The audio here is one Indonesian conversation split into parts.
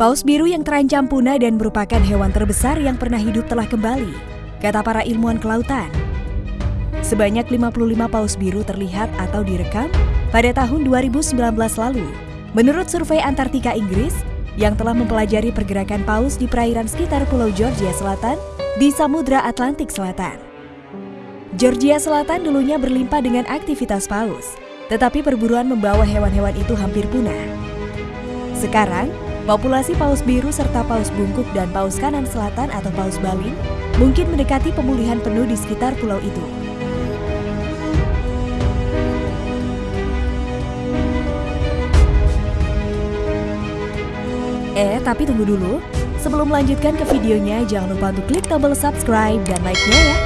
Paus biru yang terancam punah dan merupakan hewan terbesar yang pernah hidup telah kembali, kata para ilmuwan kelautan. Sebanyak 55 paus biru terlihat atau direkam pada tahun 2019 lalu. Menurut survei Antartika Inggris, yang telah mempelajari pergerakan paus di perairan sekitar Pulau Georgia Selatan di Samudra Atlantik Selatan. Georgia Selatan dulunya berlimpah dengan aktivitas paus, tetapi perburuan membawa hewan-hewan itu hampir punah. Sekarang, populasi paus biru serta paus bungkuk dan paus kanan selatan atau paus balin mungkin mendekati pemulihan penuh di sekitar pulau itu. Eh, tapi tunggu dulu. Sebelum melanjutkan ke videonya, jangan lupa untuk klik tombol subscribe dan like-nya ya.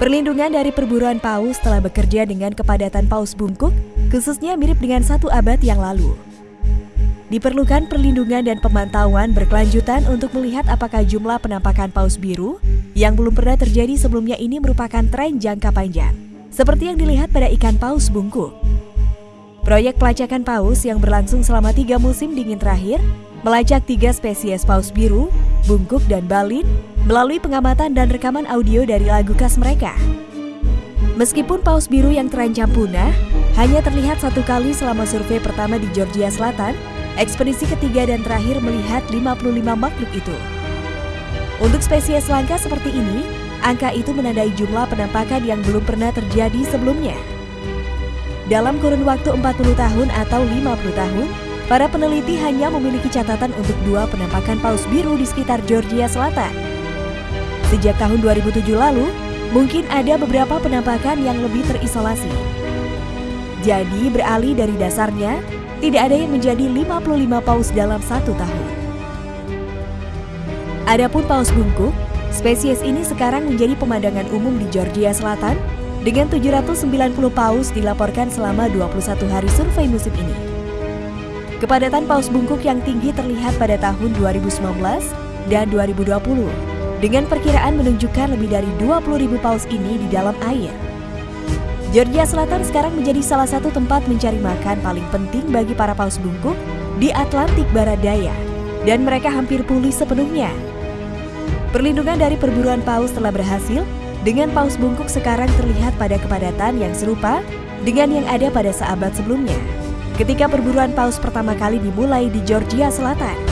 Perlindungan dari perburuan paus telah bekerja dengan kepadatan paus bungkuk, khususnya mirip dengan satu abad yang lalu. Diperlukan perlindungan dan pemantauan berkelanjutan untuk melihat apakah jumlah penampakan paus biru yang belum pernah terjadi sebelumnya ini merupakan tren jangka panjang, seperti yang dilihat pada ikan paus bungkuk. Proyek pelacakan paus yang berlangsung selama tiga musim dingin terakhir melacak tiga spesies paus biru, bungkuk, dan balin melalui pengamatan dan rekaman audio dari lagu khas mereka. Meskipun paus biru yang terancam punah hanya terlihat satu kali selama survei pertama di Georgia Selatan, Ekspedisi ketiga dan terakhir melihat 55 makhluk itu. Untuk spesies langka seperti ini, angka itu menandai jumlah penampakan yang belum pernah terjadi sebelumnya. Dalam kurun waktu 40 tahun atau 50 tahun, para peneliti hanya memiliki catatan untuk dua penampakan paus biru di sekitar Georgia Selatan. Sejak tahun 2007 lalu, mungkin ada beberapa penampakan yang lebih terisolasi. Jadi beralih dari dasarnya, tidak ada yang menjadi 55 paus dalam satu tahun. Adapun paus bungkuk, spesies ini sekarang menjadi pemandangan umum di Georgia Selatan dengan 790 paus dilaporkan selama 21 hari survei musim ini. Kepadatan paus bungkuk yang tinggi terlihat pada tahun 2019 dan 2020 dengan perkiraan menunjukkan lebih dari 20.000 paus ini di dalam air. Georgia Selatan sekarang menjadi salah satu tempat mencari makan paling penting bagi para paus bungkuk di Atlantik Barat Daya, dan mereka hampir pulih sepenuhnya. Perlindungan dari perburuan paus telah berhasil, dengan paus bungkuk sekarang terlihat pada kepadatan yang serupa dengan yang ada pada seabad sebelumnya, ketika perburuan paus pertama kali dimulai di Georgia Selatan.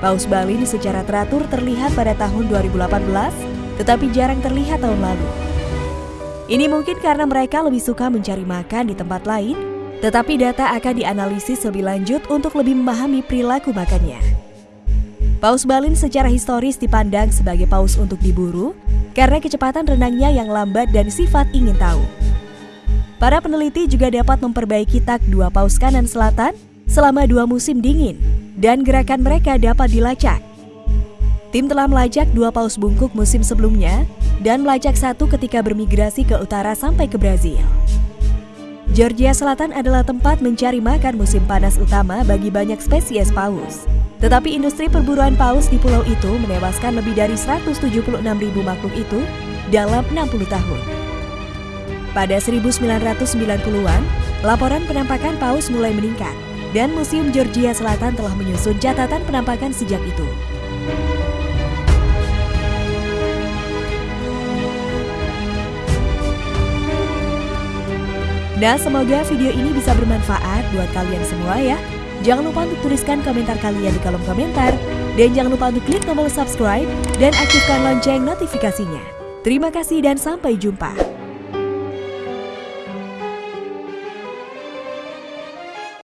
Paus Balin secara teratur terlihat pada tahun 2018, tetapi jarang terlihat tahun lalu. Ini mungkin karena mereka lebih suka mencari makan di tempat lain, tetapi data akan dianalisis lebih lanjut untuk lebih memahami perilaku makannya. Paus balin secara historis dipandang sebagai paus untuk diburu karena kecepatan renangnya yang lambat dan sifat ingin tahu. Para peneliti juga dapat memperbaiki tak dua paus kanan selatan selama dua musim dingin, dan gerakan mereka dapat dilacak. Tim telah melacak dua paus bungkuk musim sebelumnya dan melacak satu ketika bermigrasi ke utara sampai ke Brazil. Georgia Selatan adalah tempat mencari makan musim panas utama bagi banyak spesies paus. Tetapi industri perburuan paus di pulau itu menewaskan lebih dari 176 ribu makhluk itu dalam 60 tahun. Pada 1990-an, laporan penampakan paus mulai meningkat dan Museum Georgia Selatan telah menyusun catatan penampakan sejak itu. Nah, semoga video ini bisa bermanfaat buat kalian semua ya. Jangan lupa untuk tuliskan komentar kalian di kolom komentar. Dan jangan lupa untuk klik tombol subscribe dan aktifkan lonceng notifikasinya. Terima kasih dan sampai jumpa.